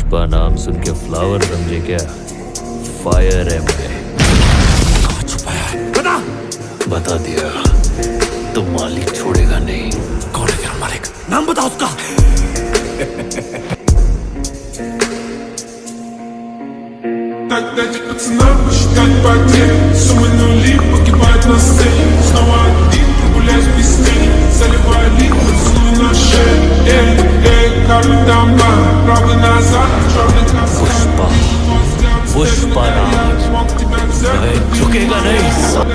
पुष्पा नाम सुन के फ्लावर समझे क्या फायर है मैं बता बता दिया तो मालिक छोड़ेगा नहीं कौन है तेरा मालिक नाम बता उसका Так дайте пацанам посчитать потери Суммы нули погибают на сцене Снова один прогуляюсь без тени Заливаю лик, поцелуй на шее Эй, эй, карты дома Правый назад, 時計がない。